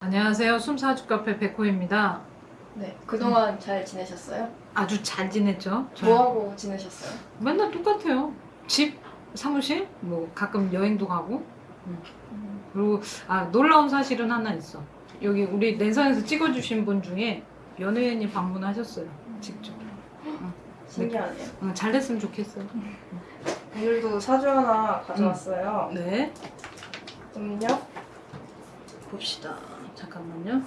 안녕하세요. 숨사주 카페 백호입니다. 네, 그동안 잘 지내셨어요? 아주 잘 지냈죠? 저 뭐하고 지내셨어요? 맨날 똑같아요. 집, 사무실, 뭐 가끔 여행도 가고. 그리고 아 놀라운 사실은 하나 있어. 여기 우리 랜선에서 찍어주신 분 중에 연예인이 방문하셨어요. 직접. 신기하네요. 어, 잘 됐으면 좋겠어요. 오늘도 사주 하나 가져왔어요. 네. 음료? 봅시다. 잠깐만요.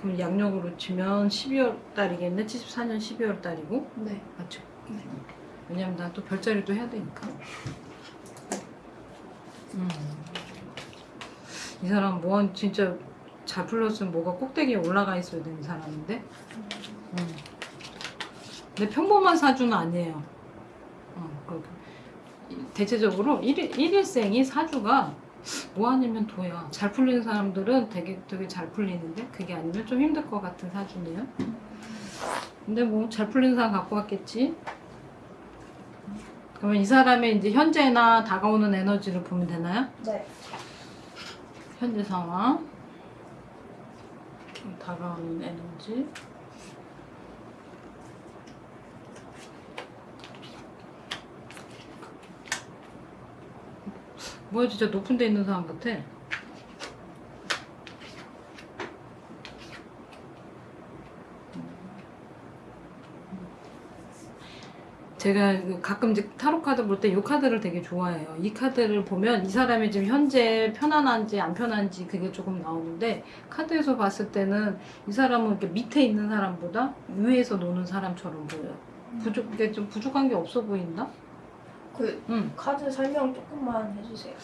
그럼 양력으로 치면 12월 달이겠네? 74년 12월 달이고 네. 맞죠? 왜냐면 나 또 별자리도 해야 되니까. 음. 이 사람 뭐 진짜 잘 풀렸으면 뭐가 꼭대기에 올라가 있어야 되는 사람인데. 음. 근데 평범한 사주는 아니에요. 어, 대체적으로 일일생이 사주가 뭐 아니면 도야. 잘 풀리는 사람들은 되게 되게 잘 풀리는데 그게 아니면 좀 힘들 것 같은 사주네요. 근데 뭐 잘 풀리는 사람 갖고 왔겠지. 그러면 이 사람의 이제 현재나 다가오는 에너지를 보면 되나요? 네. 현재 상황. 다가오는 에너지. 뭐야 진짜 높은 데 있는 사람 같아. 제가 그 가끔 이제 타로 카드 볼 때 이 카드를 되게 좋아해요. 이 카드를 보면 이 사람이 지금 현재 편안한지 안 편한지 그게 조금 나오는데 카드에서 봤을 때는 이 사람은 이렇게 밑에 있는 사람보다 위에서 노는 사람처럼 보여요. 부족, 이게 좀 부족한 게 없어 보인다? 그 응. 카드 설명 조금만 해주세요.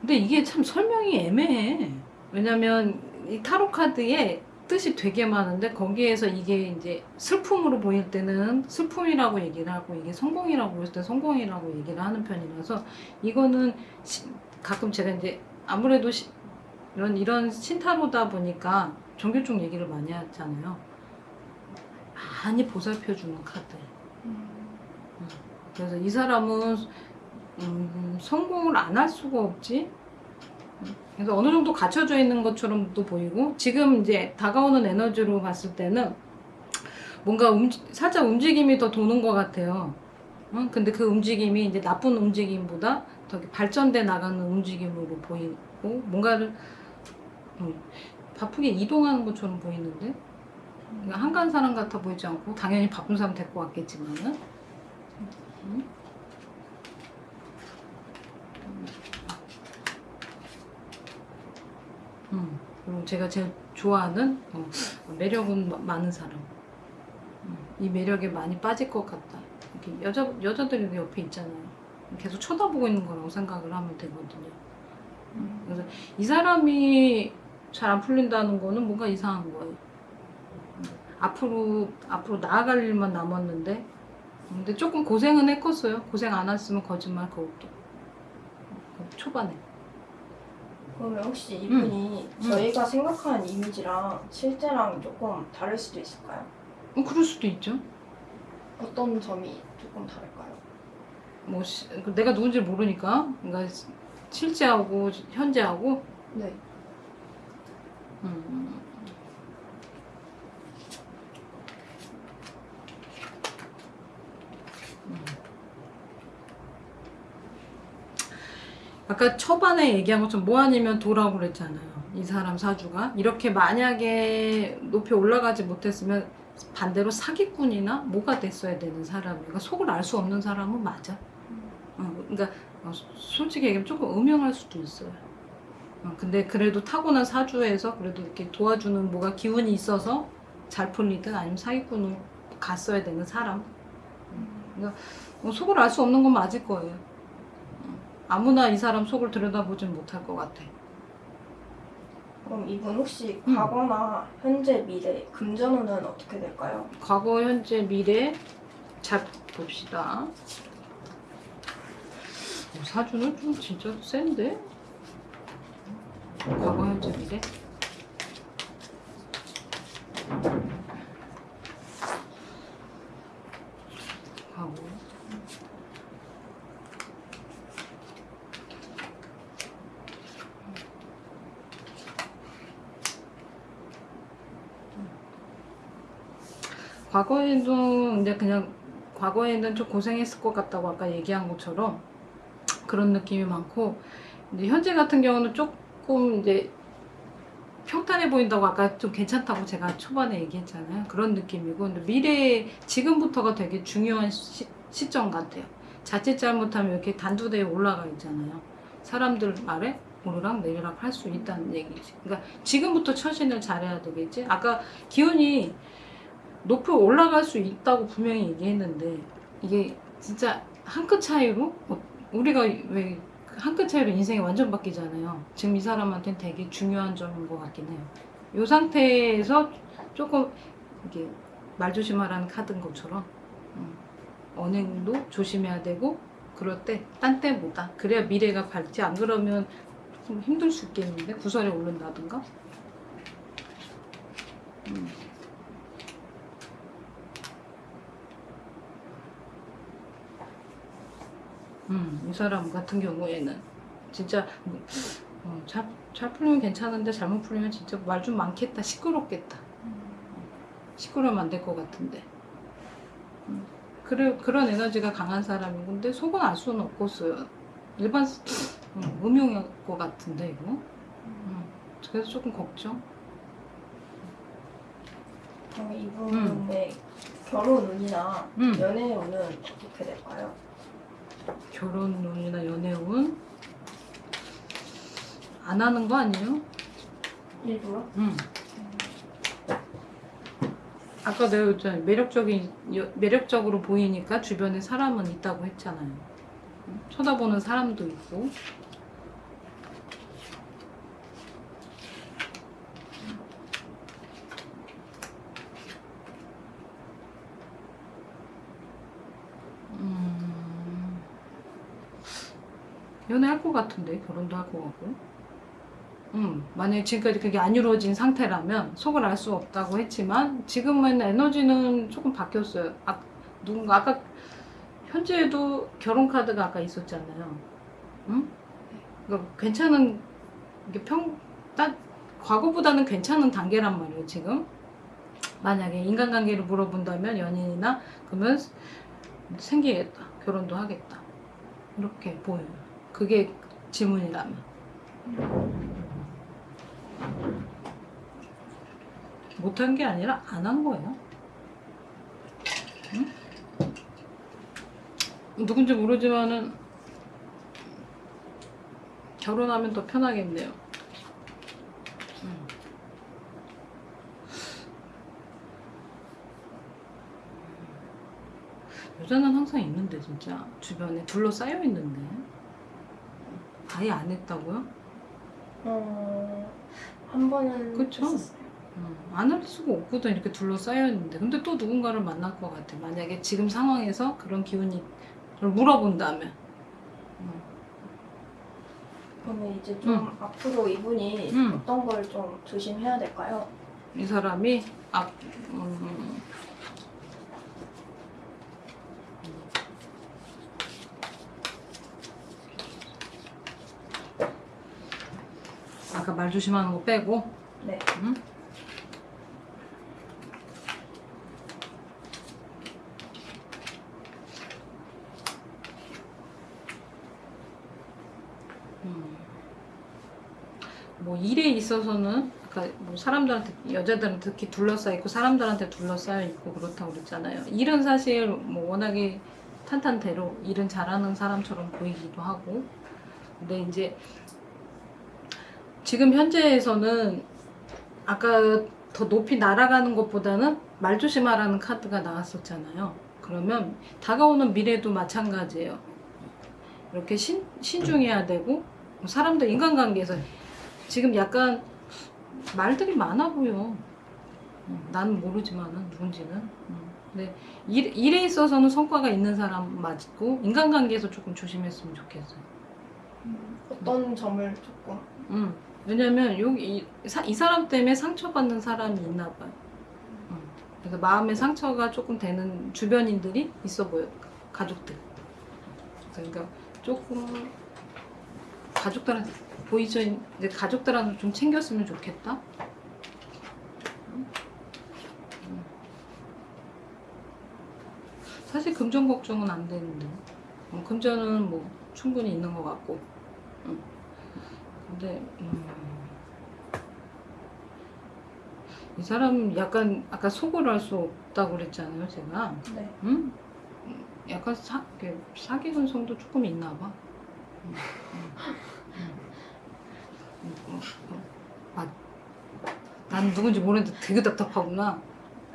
근데 이게 참 설명이 애매해. 왜냐면 이 타로 카드에 뜻이 되게 많은데 거기에서 이게 이제 슬픔으로 보일 때는 슬픔이라고 얘기를 하고 이게 성공이라고 보일 때 성공이라고 얘기를 하는 편이라서 이거는 시- 가끔 제가 이제 아무래도 시- 이런 이런 신타로다 보니까 종교 쪽 얘기를 많이 하잖아요. 많이 보살펴 주는 카드. 그래서 이 사람은 음, 성공을 안 할 수가 없지. 그래서 어느 정도 갖춰져 있는 것처럼도 보이고 지금 이제 다가오는 에너지로 봤을 때는 뭔가 움직, 살짝 움직임이 더 도는 것 같아요. 어? 근데 그 움직임이 이제 나쁜 움직임보다 더 발전돼 나가는 움직임으로 보이고 뭔가를 음, 바쁘게 이동하는 것처럼 보이는데 그러니까 한가한 사람 같아 보이지 않고 당연히 바쁜 사람 데리고 왔겠지만은 음? 음, 그리고 제가 제일 좋아하는 어, 매력은 마- 많은 사람. 음, 이 매력에 많이 빠질 것 같다. 이렇게 여자 여자들이 옆에 있잖아요. 계속 쳐다보고 있는 거라고 생각을 하면 되거든요. 음, 그래서 이 사람이 잘 안 풀린다는 거는 뭔가 이상한 거예요. 음, 앞으로 앞으로 나아갈 일만 남았는데, 근데 조금 고생은 했겠어요. 고생 안 했으면 거짓말 그것도 음, 초반에. 그러면 혹시 이분이 음. 저희가 생각하는 이미지랑 실제랑 조금 다를 수도 있을까요? 어, 그럴 수도 있죠. 어떤 점이 조금 다를까요? 뭐 시- 그 내가 누군지 모르니까 그러니까 시- 실제하고 현재하고 네. 음. 음. 아까 초반에 얘기한 것처럼 뭐 아니면 도라고 그랬잖아요. 이 사람 사주가 이렇게 만약에 높이 올라가지 못했으면 반대로 사기꾼이나 뭐가 됐어야 되는 사람. 그러니까 속을 알 수 없는 사람은 맞아. 어, 그러니까 어, 솔직히 얘기하면 조금 음영할 수도 있어요. 어, 근데 그래도 타고난 사주에서 그래도 이렇게 도와주는 뭐가 기운이 있어서 잘 풀리든 아니면 사기꾼으로 갔어야 되는 사람. 그러니까 어, 속을 알 수 없는 건 맞을 거예요. 어, 아무나 이 사람 속을 들여다보진 못할 것 같아. 그럼 이분 혹시 음. 과거나 현재 미래 금전운은 어떻게 될까요? 과거, 현재, 미래 잘 봅시다. 어, 사주는 좀 진짜 센데? 과거 현재 미래? 과거 과거에도 이제 그냥 과거에는 좀 고생했을 것 같다고 아까 얘기한 것처럼 그런 느낌이 많고 이제 현재 같은 경우는 조금 이제 평탄해 보인다고 아까 좀 괜찮다고 제가 초반에 얘기했잖아요. 그런 느낌이고 근데 미래 지금부터가 되게 중요한 시, 시점 같아요. 자칫 잘못하면 이렇게 단두대에 올라가 있잖아요. 사람들 말에 오르락 내리락 할 수 있다는 얘기지. 그러니까 지금부터 처신을 잘해야 되겠지. 아까 기운이 높이 올라갈 수 있다고 분명히 얘기했는데 이게 진짜 한 끗 차이로 어, 우리가 왜 한 끗 차이로 인생이 완전 바뀌잖아요. 지금 이 사람한테는 되게 중요한 점인 것 같긴 해요. 이 상태에서 조금 이게 말 조심하라는 카드인 것처럼 음, 언행도 조심해야 되고 그럴 때 딴 때보다 그래야 미래가 밝지 안 그러면 좀 힘들 수 있겠는데 구설에 오른다든가 음. 음, 이 사람 같은 경우에는 진짜 어, 잘, 잘 풀리면 괜찮은데 잘못 풀리면 진짜 말 좀 많겠다 시끄럽겠다. 시끄러우면 안 될 것 같은데. 음, 그래, 그런 에너지가 강한 사람인 건데 속은 알 수는 없겠어요 일반 음, 음용일 것 같은데 이거? 음, 그래서 조금 걱정. 그럼 이분의 결혼 운이나 음. 연애 운은 어떻게 될까요? 결혼 운이나 연애 운 안 하는 거 아니에요? 일부러? 응. 아까 내가 했잖아 매력적인 여- 매력적으로 보이니까 주변에 사람은 있다고 했잖아요. 응? 쳐다보는 사람도 있고. 연애할 것 같은데 결혼도 할 것 같고. 음, 만약에 지금까지 그게 안 이루어진 상태라면 속을 알 수 없다고 했지만 지금은 에너지는 조금 바뀌었어요. 아, 누군가 아까 현재에도 결혼 카드가 아까 있었잖아요. 응? 그러니까 괜찮은 이게 평, 딱 과거보다는 괜찮은 단계란 말이에요. 지금 만약에 인간관계를 물어본다면 연인이나 그러면 생기겠다. 결혼도 하겠다. 이렇게 보여요. 그게 질문이라면. 못한 게 아니라 안 한 거예요. 응? 누군지 모르지만은 결혼하면 더 편하겠네요. 응. 여자는 항상 있는데 진짜 주변에 둘러싸여 있는데 아예 안 했다고요? 어, 한 번은 그쵸? 했었어요. 안할 수가 없거든 이렇게 둘러싸여 있는데 근데 또 누군가를 만날 것 같아 만약에 지금 상황에서 그런 기운이 물어본다면 음. 그러면 이제 좀 앞으로 이분이 음. 어떤 걸 좀 조심해야 될까요? 이 사람이 앞 음, 아까 말 조심하는 거 빼고 네. 응? 음. 뭐 일에 있어서는 아까 뭐 사람들한테 여자들은 특히 둘러싸여 있고 사람들한테 둘러싸여 있고 그렇다고 그랬잖아요. 일은 사실 뭐 워낙에 탄탄대로 일은 잘하는 사람처럼 보이기도 하고 근데 이제 지금 현재에서는 아까 더 높이 날아가는 것보다는 말 조심하라는 카드가 나왔었잖아요. 그러면 다가오는 미래도 마찬가지예요. 이렇게 신, 신중해야 되고 사람들 인간관계에서 지금 약간 말들이 많아 보여. 음, 나는 모르지만은 누군지는. 음. 근데 일, 일에 있어서는 성과가 있는 사람 맞고 인간관계에서 조금 조심했으면 좋겠어요. 어떤 점을 조금 음. 왜냐면 여기 이, 사- 이 사람 때문에 상처받는 사람이 있나 봐요. 음. 그래서 마음에 상처가 조금 되는 주변인들이 있어 보여. 가족들. 그러니까 조금 가족들한테 보이죠? 이제 가족들한테 좀 챙겼으면 좋겠다. 음. 음. 사실 금전 걱정은 안 되는데 어, 금전은 뭐 충분히 있는 것 같고 음. 근데 음, 이 사람 약간 아까 속을 알수 없다고 그랬잖아요 제가 네. 음? 음, 약간 사, 이렇게 사기 근 성도 조금 있나 봐 음, 음, 음. 음, 음, 음. 아, 난 누군지 모르는데 되게 답답하구나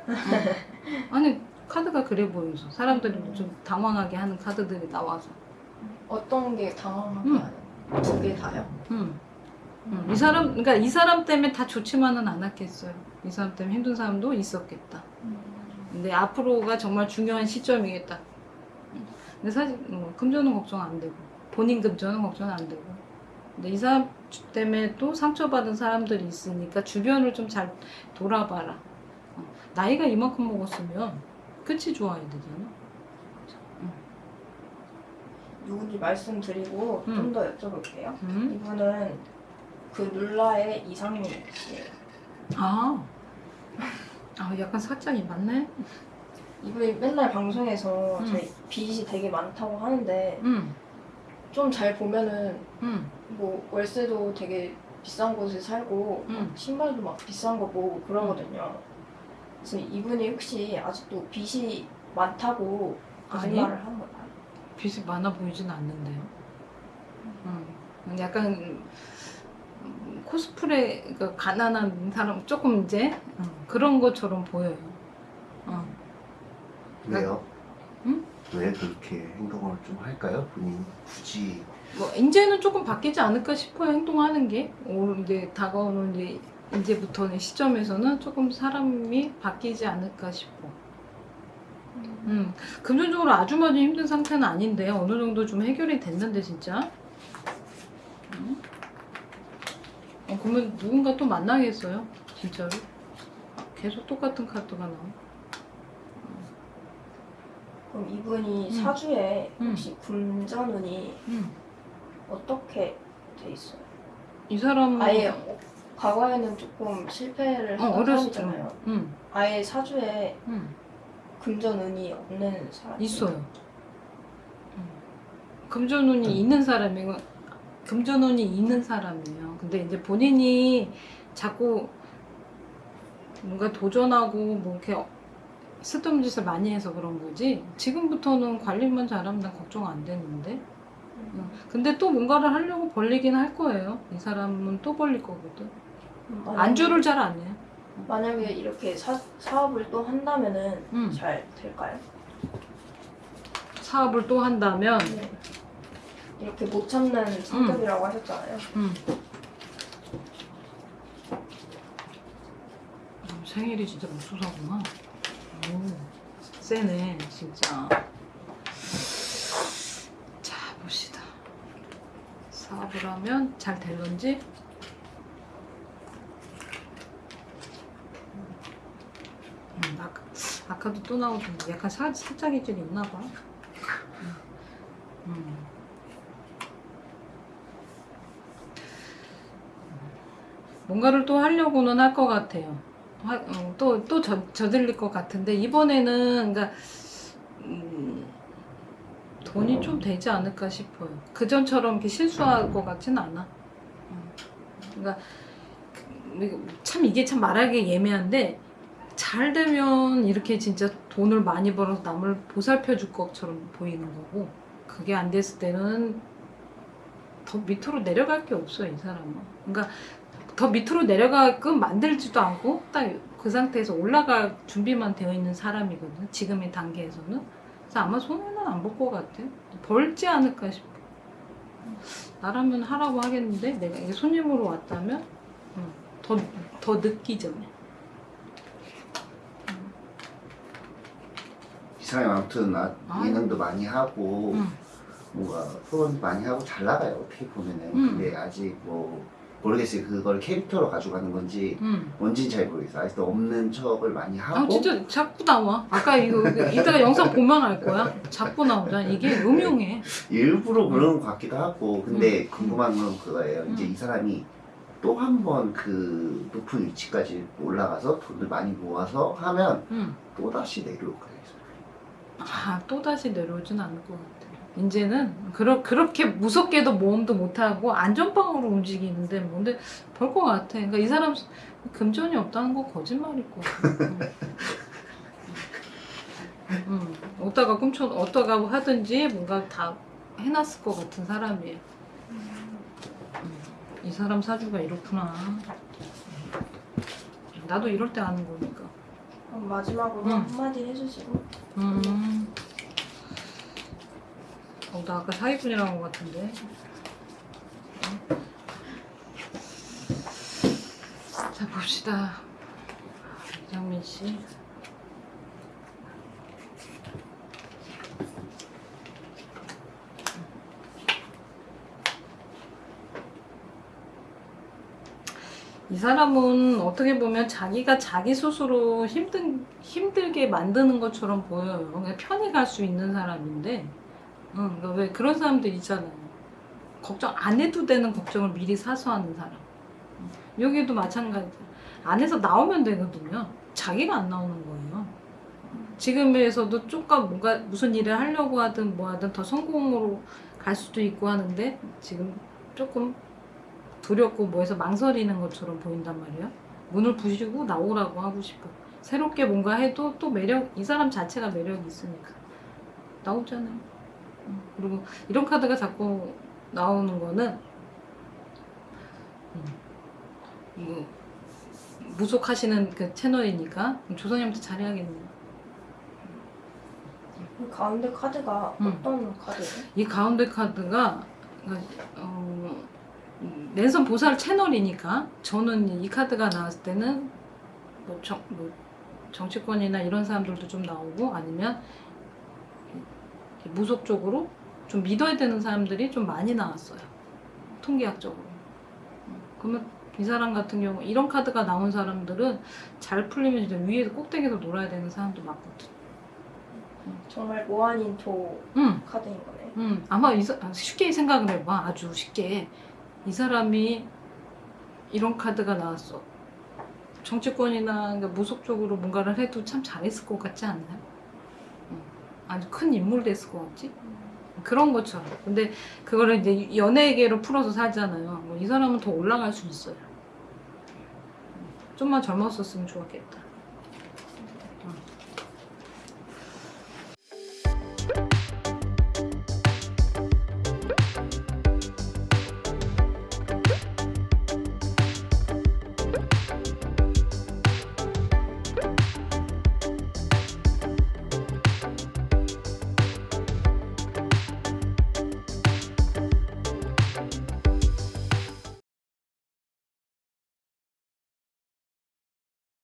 어. 아니 카드가 그래 보여서 사람들이 좀 당황하게 하는 카드들이 나와서 어떤 게 당황하게 음. 하는? 두개 다요? 음. 음, 이 사람, 그러니까 이 사람 때문에 다 좋지만은 않았겠어요. 이 사람 때문에 힘든 사람도 있었겠다. 근데 앞으로가 정말 중요한 시점이겠다. 음. 근데 사실 뭐 금전은 걱정 안 되고 본인 금전은 걱정 안 되고. 근데 이 사람 때문에 또 상처받은 사람들이 있으니까 주변을 좀 잘 돌아봐라. 어, 나이가 이만큼 먹었으면 끝이 좋아야 되잖아. 누군지 말씀드리고 음. 좀더 여쭤볼게요. 음? 이분은 그 룰라의 이상민 씨예요. 아, 아 약간 살짝이 맞네. 이분이 맨날 방송에서 음. 제 빚이 되게 많다고 하는데 음, 좀잘 보면은 음, 뭐 월세도 되게 비싼 곳에 살고 음. 신발도 막 비싼 거 보고 그러거든요. 그래서 이분이 혹시 아직도 빚이 많다고 아니. 거짓말을 하는 건가요? 빚이 많아 보이진 않는데요. 음, 약간 음, 코스프레 그 가난한 사람 조금 이제 음, 그런 것처럼 보여요. 어. 왜요? 응? 왜 그렇게 행동을 좀 할까요? 본인 굳이 뭐 이제는 조금 바뀌지 않을까 싶어요. 행동하는 게올 이제 다가오는 이제 이제부터는 시점에서는 조금 사람이 바뀌지 않을까 싶어. 음, 금전적으로 아주 많이 힘든 상태는 아닌데 어느 정도 좀 해결이 됐는데 진짜. 음? 어, 그러면 누군가 또 만나겠어요? 진짜로? 아, 계속 똑같은 카드가 나와. 그럼 이분이 음. 사주에 음. 혹시 금전운이 음. 어떻게 돼 있어요? 이 사람 아예 어, 과거에는 조금 실패를 어, 한. 사람이잖아요. 음, 아예 사주에 음. 금전운이 없는 사람 있어요. 음. 금전운이 있는 사람이고 금전운이 있는 사람이에요. 근데 이제 본인이 자꾸 뭔가 도전하고 뭐 이렇게 쓸데없는 짓을 많이 해서 그런 거지. 지금부터는 관리만 잘하면 난 걱정 안 되는데. 음. 근데 또 뭔가를 하려고 벌리긴 할 거예요. 이 사람은 또 벌릴 거거든. 만약에- 안주를 잘 안 해요. 만약에 이렇게 사, 사업을 또 한다면은 음. 잘 될까요? 사업을 또 한다면 네. 이렇게 못 참는 성격이라고 하셨잖아요. 음. 음, 생일이 진짜 맙소사구나. 오, 세네, 진짜. 자, 봅시다. 사업을 하면 잘 될런지? 음, 아까, 아까도 또 나오던데 약간 사, 살짝의 질이 있나 봐. 뭔가를 또 하려고는 할 것 같아요. 하- 어, 또, 또 저, 저질릴 것 같은데, 이번에는, 그러니까, 음, 돈이 좀 되지 않을까 싶어요. 그전처럼 이렇게 실수할 것 같진 않아. 음. 그러니까, 그, 참, 이게 참 말하기 예매한데, 잘 되면 이렇게 진짜 돈을 많이 벌어서 남을 보살펴 줄 것처럼 보이는 거고, 그게 안 됐을 때는 더 밑으로 내려갈 게 없어요, 이 사람은. 그러니까, 더 밑으로 내려가끔 만들지도 않고 딱 그 상태에서 올라갈 준비만 되어 있는 사람이거든 지금의 단계에서는 그래서 아마 손해는 안 볼 것 같아 벌지 않을까 싶어 나라면 하라고 하겠는데 내가 이게 손님으로 왔다면 더, 더 늦기 전에 음. 사람이 아무튼 나 아유. 예능도 많이 하고 음. 뭔가 프로그램도 많이 하고 잘 나가요 어떻게 보면은 음. 근데 아직 뭐 모르겠어요 그걸 캐릭터로 가져가는 건지 음. 뭔지는 잘 모르겠어요 아직도 없는 척을 많이 하고 아 진짜 자꾸 나와. 아까 이거 이따가 영상 보면 알 거야. 자꾸 나오잖아. 이게 음흉해. 일부러 그런 것 같기도 하고 근데 음. 궁금한 건 그거예요 이제 음. 이 사람이 또 한 번 그 높은 위치까지 올라가서 돈을 많이 모아서 하면 음. 또다시 내려올까요? 아, 또다시 내려오진 않을 것 같아. 이제는 그러, 그렇게 무섭게도 모험도 못하고 안전빵으로 움직이는데 뭔데 볼 것 같아. 그러니까 이 사람 금전이 없다는 거 거짓말일 것 같아. 음, 어디다가 꿈쳐, 어디다가 하든지 뭔가 다 해놨을 것 같은 사람이에요. 음, 이 사람 사주가 이렇구나. 나도 이럴 때 아는 거니까. 마지막으로 음. 한마디 해주시고 음. 어, 나 아까 사기꾼이라는 것 같은데. 자, 봅시다. 이정민 씨. 이 사람은 어떻게 보면 자기가 자기 스스로 힘든, 힘들게 만드는 것처럼 보여요. 그냥 편히 갈 수 있는 사람인데, 응, 그러니까 왜 그런 사람들 있잖아요. 걱정 안 해도 되는 걱정을 미리 사서 하는 사람. 응. 여기도 마찬가지야. 안에서 나오면 되거든요. 자기가 안 나오는 거예요. 지금에서도 조금 뭔가 무슨 일을 하려고 하든 뭐 하든 더 성공으로 갈 수도 있고 하는데 지금 조금 두렵고 뭐해서 망설이는 것처럼 보인단 말이에요. 문을 부시고 나오라고 하고 싶어. 새롭게 뭔가 해도 또 매력, 이 사람 자체가 매력이 있으니까. 나오잖아요. 음, 그리고 이런 카드가 자꾸 나오는 거는, 음, 이거, 무속하시는 그 채널이니까 조선님한테 잘해야겠네요. 그 가운데 카드가 음. 어떤 카드예요? 이 가운데 카드가 어, 음, 랜선 보살 채널이니까 저는 이 카드가 나왔을 때는 뭐, 정, 뭐 정치권이나 이런 사람들도 좀 나오고 아니면 무속 쪽으로 좀 믿어야 되는 사람들이 좀 많이 나왔어요 통계학적으로 음, 그러면 이 사람 같은 경우 이런 카드가 나온 사람들은 잘 풀리면 진짜 위에서 꼭대기에서 놀아야 되는 사람도 많거든 정말 모아닌토 음. 카드인 거네. 음, 아마 이, 사- 아, 쉽게 생각을 해봐. 아주 쉽게. 이 사람이 이런 카드가 나왔어. 정치권이나 그러니까 무속적으로 뭔가를 해도 참 잘했을 것 같지 않나요? 아주 큰 인물 됐을 것 같지? 그런 것처럼. 근데 그거를 이제 연예계로 풀어서 사잖아요. 뭐 이 사람은 더 올라갈 수 있어요. 좀만 젊었었으면 좋았겠다. 응.